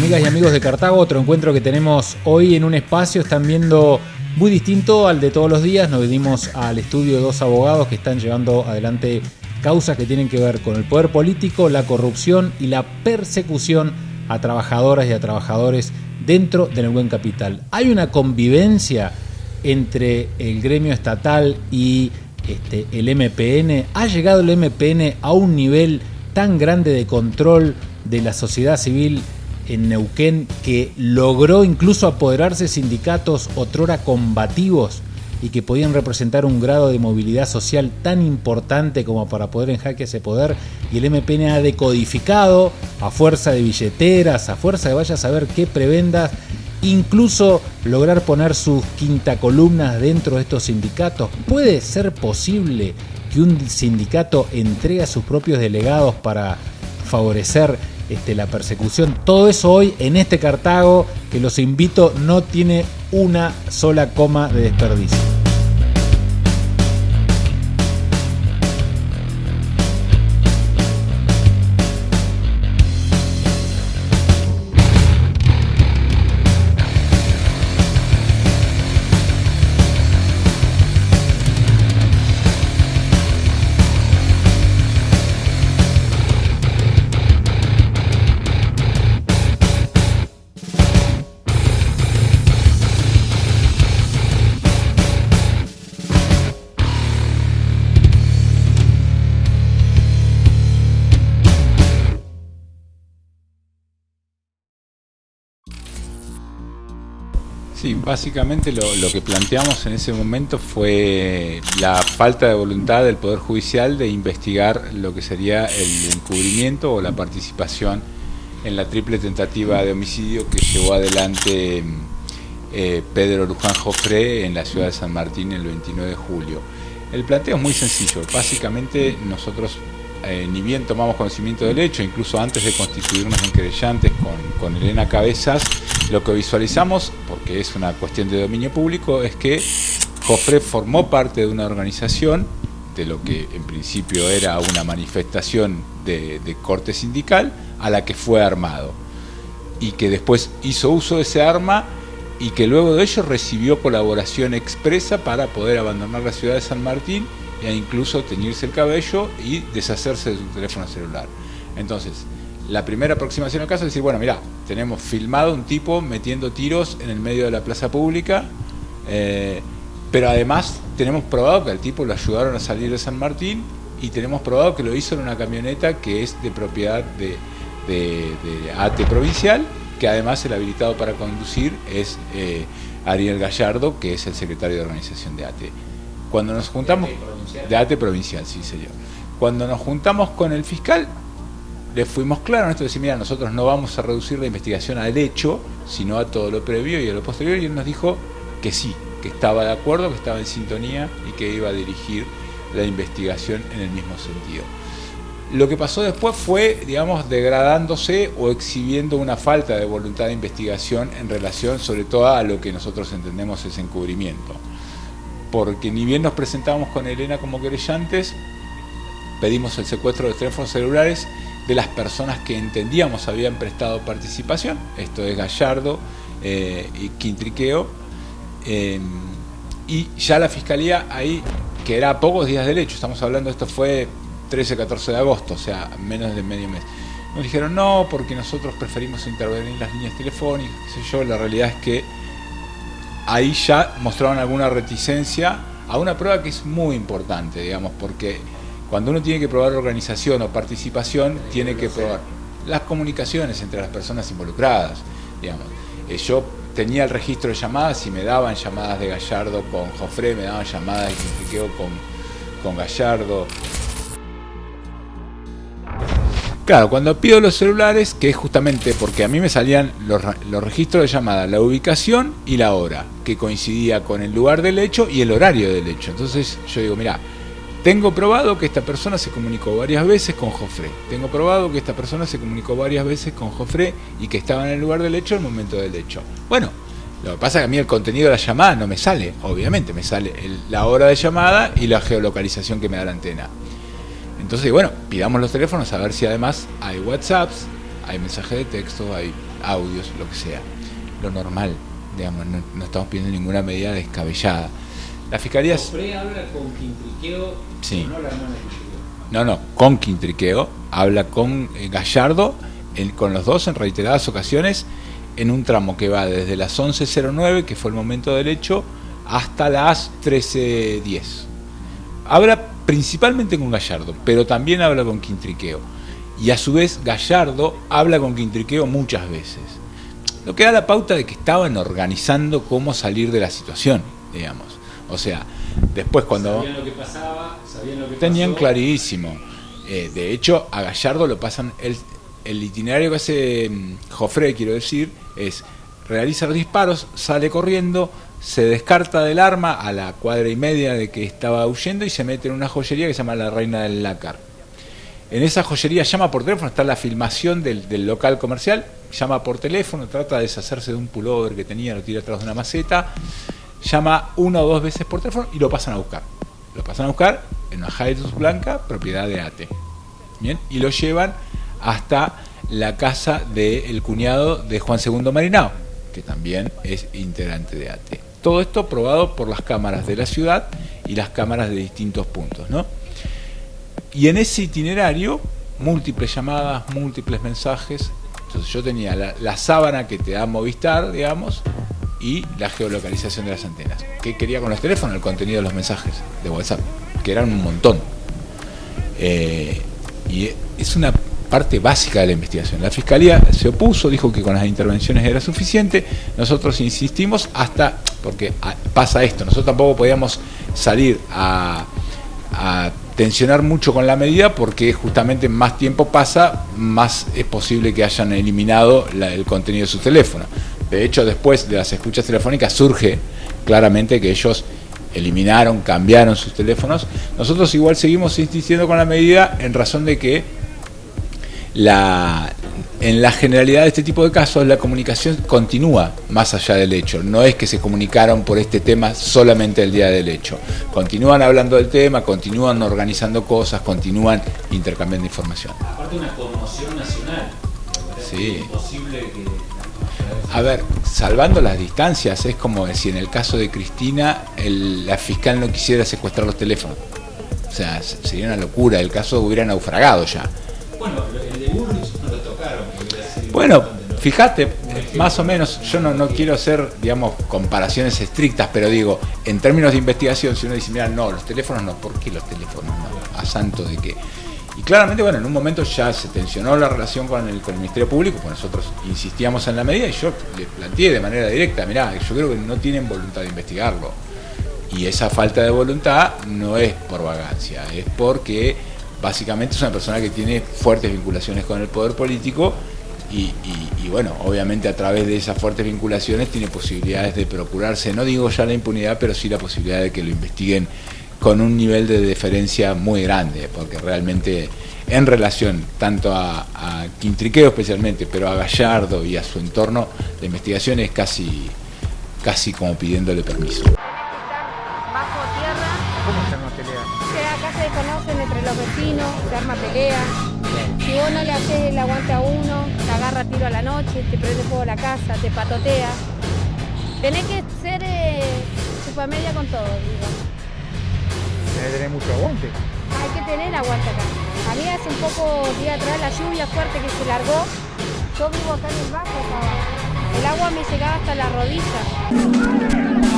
amigas y amigos de Cartago, otro encuentro que tenemos hoy en un espacio, están viendo muy distinto al de todos los días. Nos venimos al estudio de dos abogados que están llevando adelante causas que tienen que ver con el poder político, la corrupción y la persecución a trabajadoras y a trabajadores dentro del buen capital. Hay una convivencia entre el gremio estatal y este, el MPN. ¿Ha llegado el MPN a un nivel tan grande de control de la sociedad civil en Neuquén que logró incluso apoderarse sindicatos otrora combativos y que podían representar un grado de movilidad social tan importante como para poder en jaque ese poder y el MPN ha decodificado a fuerza de billeteras, a fuerza de vaya a saber qué prebendas, incluso lograr poner sus quinta columnas dentro de estos sindicatos. ¿Puede ser posible que un sindicato entregue a sus propios delegados para favorecer este, la persecución. Todo eso hoy en este Cartago, que los invito, no tiene una sola coma de desperdicio. Sí, básicamente lo, que planteamos en ese momento fue la falta de voluntad del Poder Judicial de investigar lo que sería el encubrimiento o la participación en la triple tentativa de homicidio que llevó adelante eh, Pedro Luján Jofré en la ciudad de San Martín el 29 de julio. El planteo es muy sencillo, básicamente nosotros eh, ni bien tomamos conocimiento del hecho, incluso antes de constituirnos en querellantes con, Elena Cabezas, lo que visualizamos, porque es una cuestión de dominio público, es que Jofre formó parte de una organización, de lo que en principio era una manifestación de, corte sindical, a la que fue armado. Y que después hizo uso de ese arma y que luego de ello recibió colaboración expresa para poder abandonar la ciudad de San Martín e incluso teñirse el cabello y deshacerse de su teléfono celular. Entonces, la primera aproximación al caso es decir, bueno, mira, tenemos filmado un tipo metiendo tiros en el medio de la plaza pública, eh, pero además tenemos probado que al tipo lo ayudaron a salir de San Martín y tenemos probado que lo hizo en una camioneta que es de propiedad de, ATE provincial, que además el habilitado para conducir es eh, Ariel Gallardo, que es el secretario de organización de ATE. Cuando nos juntamos... De ATE provincial, sí señor. Cuando nos juntamos con el fiscal, le fuimos claros en esto de decir, mira, nosotros no vamos a reducir la investigación al hecho, sino a todo lo previo y a lo posterior, y él nos dijo que sí, que estaba de acuerdo, que estaba en sintonía y que iba a dirigir la investigación en el mismo sentido. Lo que pasó después fue, digamos, degradándose o exhibiendo una falta de voluntad de investigación en relación sobre todo a lo que nosotros entendemos es encubrimiento. Porque ni bien nos presentábamos con Elena como querellantes, pedimos el secuestro de teléfonos celulares de las personas que entendíamos habían prestado participación, esto es Gallardo eh, y Quintriqueo, em, y ya la Fiscalía ahí, que era a pocos días del hecho, estamos hablando, esto fue 13-14 de agosto, o sea, menos de medio mes, nos dijeron no, porque nosotros preferimos intervenir en las líneas telefónicas, qué sé yo, la realidad es que ahí ya mostraron alguna reticencia a una prueba que es muy importante, digamos, porque cuando uno tiene que probar organización o participación, tiene que probar las comunicaciones entre las personas involucradas. Digamos. Eh, yo tenía el registro de llamadas y me daban llamadas de Gallardo con Jofré, me daban llamadas de Quintriqueo con, con Gallardo. Claro, cuando pido los celulares, que es justamente porque a mí me salían los, los, registros de llamada, la ubicación y la hora, que coincidía con el lugar del hecho y el horario del hecho. Entonces yo digo, mira, tengo probado que esta persona se comunicó varias veces con Jofré. Tengo probado que esta persona se comunicó varias veces con Jofré y que estaba en el lugar del hecho en el momento del hecho. Bueno, lo que pasa es que a mí el contenido de la llamada no me sale, obviamente, me sale la hora de llamada y la geolocalización que me da la antena. Entonces, bueno, pidamos los teléfonos a ver si además hay WhatsApps, hay mensajes de texto, hay audios, lo que sea. Lo normal, digamos, no, estamos pidiendo ninguna medida descabellada. La fiscalía. habla con Quintriqueo, sí. No, no, con Quintriqueo, habla con eh, Gallardo, con los dos en reiteradas ocasiones, en un tramo que va desde las 11.09, que fue el momento del hecho, hasta las 13.10. Habla principalmente con Gallardo, pero también habla con Quintriqueo. Y a su vez Gallardo habla con Quintriqueo muchas veces. Lo que da la pauta de que estaban organizando cómo salir de la situación, digamos. O sea, después cuando... Sabían lo que pasaba, sabían lo que Tenían clarísimo. Eh, de hecho, a Gallardo lo pasan... El, el itinerario que hace mm, Jofre, quiero decir, es realiza los disparos, sale corriendo, se descarta del arma a la cuadra y media de que estaba huyendo y se mete en una joyería que se llama La Reina del Lácar. En esa joyería llama por teléfono, está la filmación del, local comercial, llama por teléfono, trata de deshacerse de un pullover que tenía, lo tira atrás de una maceta, llama una o dos veces por teléfono y lo pasan a buscar. Lo pasan a buscar en una blanca, propiedad de ATE. Bien, y lo llevan hasta la casa del cuñado de Juan II Marinao, que también es integrante de ATE. Todo esto probado por las cámaras de la ciudad y las cámaras de distintos puntos. ¿no? Y en ese itinerario, múltiples llamadas, múltiples mensajes. Entonces yo tenía la, sábana que te da Movistar, digamos, y la geolocalización de las antenas. ¿Qué quería con los teléfonos? El contenido de los mensajes de WhatsApp, que eran un montón. Eh, y es una parte básica de la investigación. La Fiscalía se opuso, dijo que con las intervenciones era suficiente, nosotros insistimos hasta, porque pasa esto, nosotros tampoco podíamos salir a, tensionar mucho con la medida porque justamente más tiempo pasa, más es posible que hayan eliminado el contenido de su teléfono. De hecho, después de las escuchas telefónicas surge claramente que ellos eliminaron, cambiaron sus teléfonos. Nosotros igual seguimos insistiendo con la medida en razón de que la, en la generalidad de este tipo de casos la comunicación continúa más allá del hecho. No es que se comunicaron por este tema solamente el día del hecho. Continúan hablando del tema, continúan organizando cosas, continúan intercambiando información. Aparte una conmoción nacional. Sí. imposible que... A ver, salvando las distancias, es como si en el caso de Cristina la fiscal no quisiera secuestrar los teléfonos. O sea, sería una locura, el caso hubiera naufragado ya. Bueno, de Bullrich no lo tocaron. Bueno, fíjate, más o menos, yo no, quiero hacer, digamos, comparaciones estrictas, pero digo, en términos de investigación, si uno dice, mira, no, los teléfonos no, ¿por qué los teléfonos no? ¿A santo de qué? Y claramente, bueno, en un momento ya se tensionó la relación con el, con el Ministerio Público, pues nosotros insistíamos en la medida y yo le planteé de manera directa, mirá, yo creo que no tienen voluntad de investigarlo. Y esa falta de voluntad no es por vagancia, es porque básicamente es una persona que tiene fuertes vinculaciones con el poder político y, bueno, obviamente a través de esas fuertes vinculaciones tiene posibilidades de procurarse, no digo ya la impunidad, pero sí la posibilidad de que lo investiguen con un nivel de deferencia muy grande, porque realmente en relación tanto a, a Quintriqueo especialmente, pero a Gallardo y a su entorno, la investigación es casi, casi como pidiéndole permiso. conocen entre los vecinos, se arma pelea. Si vos no le haces el aguante a uno, te agarra tiro a la noche, te prende fuego a la casa, te patotea. Tenés que ser eh, media con todo, digo. Tenés que tener mucho aguante. Hay que tener aguante acá. A mí hace un poco día atrás la lluvia fuerte que se largó, yo vivo acá en el bajo, El agua me llegaba hasta la rodilla.